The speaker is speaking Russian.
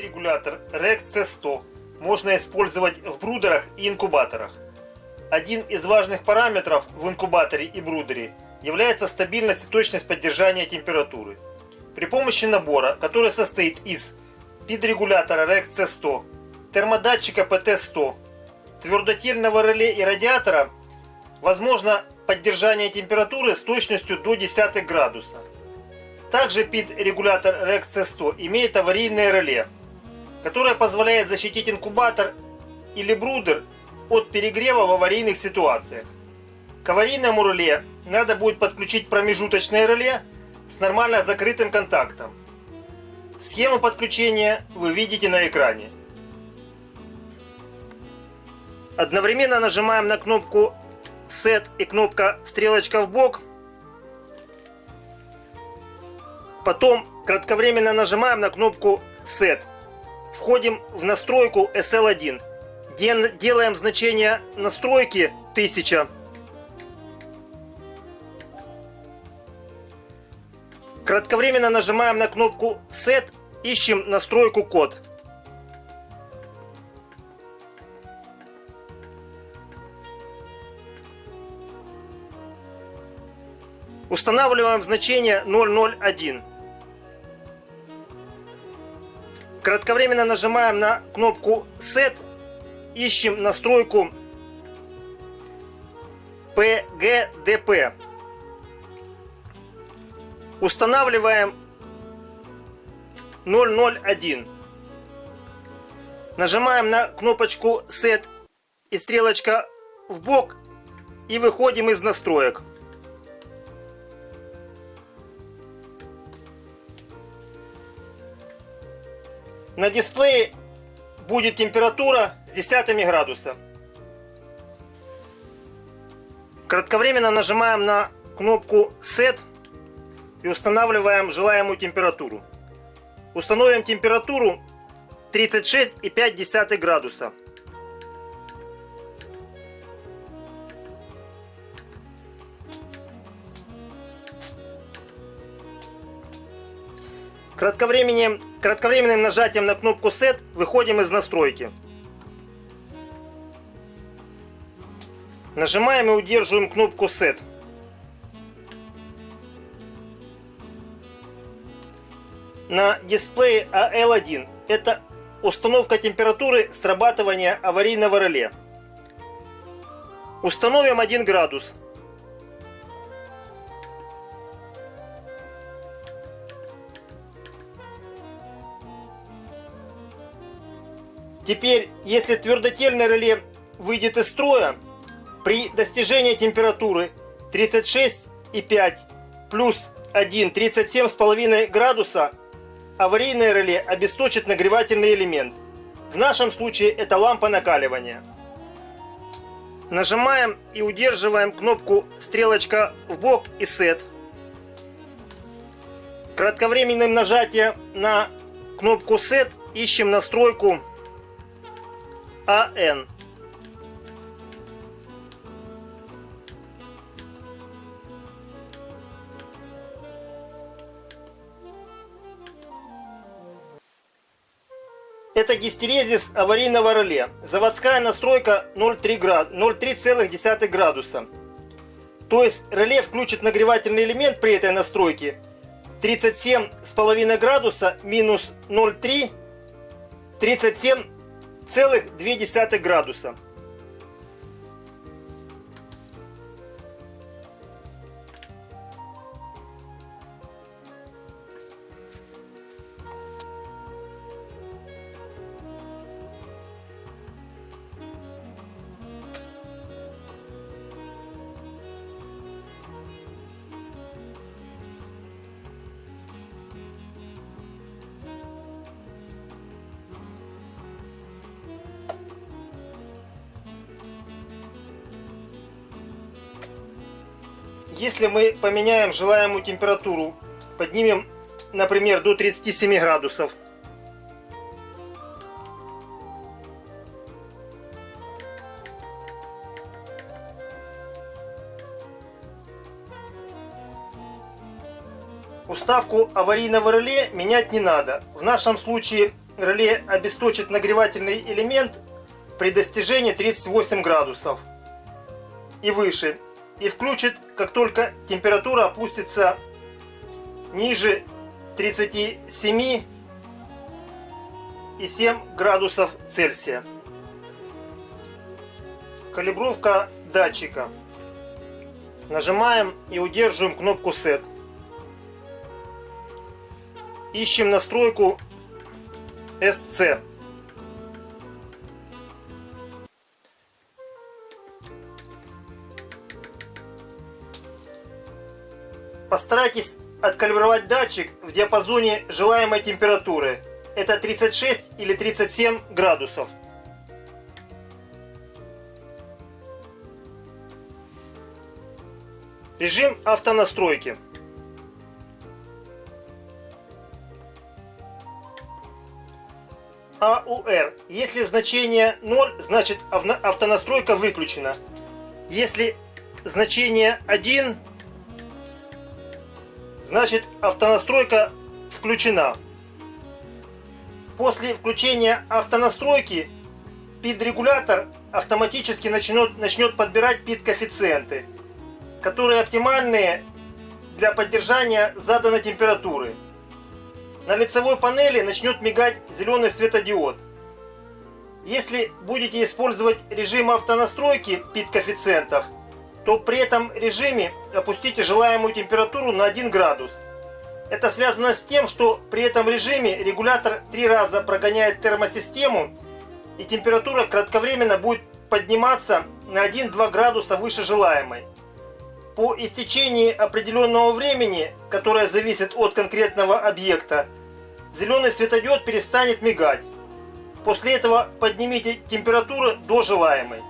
Регулятор REX C100 можно использовать в брудерах и инкубаторах. Один из важных параметров в инкубаторе и брудере является стабильность и точность поддержания температуры. При помощи набора, который состоит из пид-регулятора REX C100, термодатчика PT100, твердотельного реле и радиатора, возможно поддержание температуры с точностью до 10 градуса. Также PID-регулятор REX C100 имеет аварийное реле, которое позволяет защитить инкубатор или брудер от перегрева в аварийных ситуациях. К аварийному реле надо будет подключить промежуточное реле с нормально закрытым контактом. Схему подключения вы видите на экране. Одновременно нажимаем на кнопку Set и кнопка стрелочка в бок. Потом кратковременно нажимаем на кнопку Set. Входим в настройку SL1. Делаем значение настройки 1000. Кратковременно нажимаем на кнопку Set, ищем настройку код. Устанавливаем значение 001. Кратковременно нажимаем на кнопку Set, ищем настройку PGDP. Устанавливаем 001. Нажимаем на кнопочку Set и стрелочка в бок и выходим из настроек. На дисплее будет температура с десятыми градуса. Кратковременно нажимаем на кнопку Set и устанавливаем желаемую температуру. Установим температуру 36,5 градуса. Кратковременным, кратковременным нажатием на кнопку Set выходим из настройки. Нажимаем и удерживаем кнопку Set. На дисплее AL1 это установка температуры срабатывания аварийного реле. Установим 1 градус. Теперь, если твердотельное реле выйдет из строя, при достижении температуры 36,5 плюс 1, 37,5 градуса, аварийное реле обесточит нагревательный элемент. В нашем случае это лампа накаливания. Нажимаем и удерживаем кнопку стрелочка в бок и set. Кратковременным нажатием на кнопку set ищем настройку АН. Это гистерезис аварийного реле. Заводская настройка 0,3 градуса. То есть реле включит нагревательный элемент при этой настройке 37,5 градуса минус 0,3 37 целых 2 градуса. Если мы поменяем желаемую температуру, поднимем, например, до 37 градусов, Уставку аварийного реле менять не надо. В нашем случае реле обесточит нагревательный элемент при достижении 38 градусов и выше и включит, как только температура опустится ниже 37 и 7 градусов Цельсия. Калибровка датчика. Нажимаем и удерживаем кнопку Set. Ищем настройку SC. Постарайтесь откалибровать датчик в диапазоне желаемой температуры. Это 36 или 37 градусов. Режим автонастройки. АУР. Если значение 0, значит автонастройка выключена. Если значение 1, значит автонастройка включена. После включения автонастройки PID-регулятор автоматически начнет, начнет подбирать PID-коэффициенты, которые оптимальные для поддержания заданной температуры. На лицевой панели начнет мигать зеленый светодиод. Если будете использовать режим автонастройки PID-коэффициентов – то при этом режиме опустите желаемую температуру на 1 градус. Это связано с тем, что при этом режиме регулятор три раза прогоняет термосистему и температура кратковременно будет подниматься на 1-2 градуса выше желаемой. По истечении определенного времени, которое зависит от конкретного объекта, зеленый светодиод перестанет мигать. После этого поднимите температуру до желаемой.